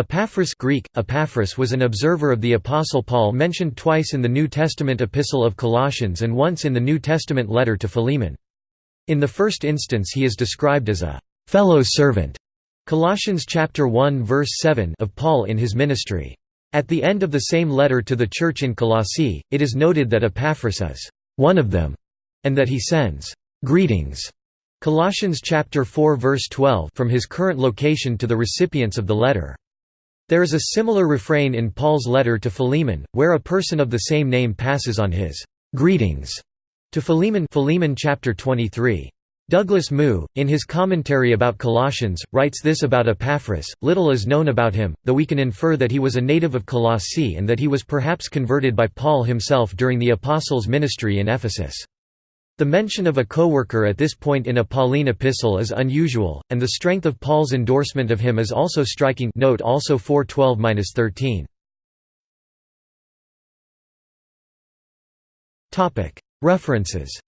Epaphras Greek, Epaphras was an observer of the Apostle Paul mentioned twice in the New Testament Epistle of Colossians and once in the New Testament letter to Philemon. In the first instance he is described as a «fellow servant» Colossians chapter 1 verse 7 of Paul in his ministry. At the end of the same letter to the church in Colossae, it is noted that Epaphras is «one of them» and that he sends «greetings» Colossians chapter 4 verse 12 from his current location to the recipients of the letter. There is a similar refrain in Paul's letter to Philemon, where a person of the same name passes on his greetings to Philemon, Philemon chapter 23. Douglas Moo, in his commentary about Colossians, writes this about Epaphras, little is known about him, though we can infer that he was a native of Colossae and that he was perhaps converted by Paul himself during the apostles' ministry in Ephesus. The mention of a co-worker at this point in a Pauline epistle is unusual, and the strength of Paul's endorsement of him is also striking. Note also 412-13. References